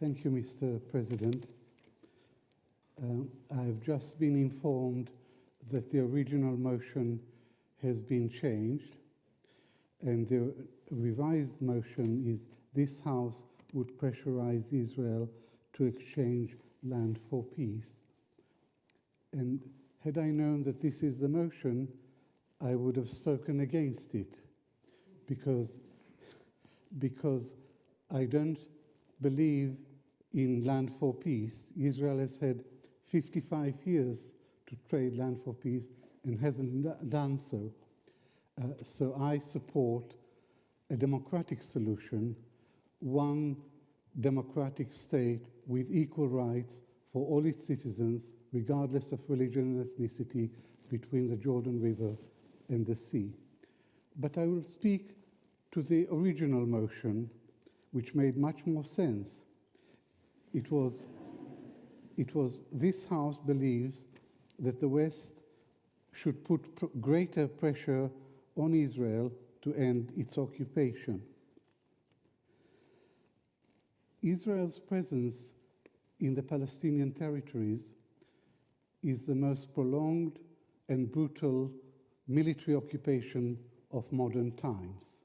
Thank you, Mr. President. Um, I have just been informed that the original motion has been changed, and the revised motion is this House would pressurize Israel to exchange land for peace. And had I known that this is the motion, I would have spoken against it because, because I don't believe in land for peace. Israel has had 55 years to trade land for peace and hasn't done so. Uh, so I support a democratic solution, one democratic state with equal rights for all its citizens, regardless of religion and ethnicity, between the Jordan River and the sea. But I will speak to the original motion, which made much more sense. It was, it was this House believes that the West should put pr greater pressure on Israel to end its occupation. Israel's presence in the Palestinian territories is the most prolonged and brutal military occupation of modern times.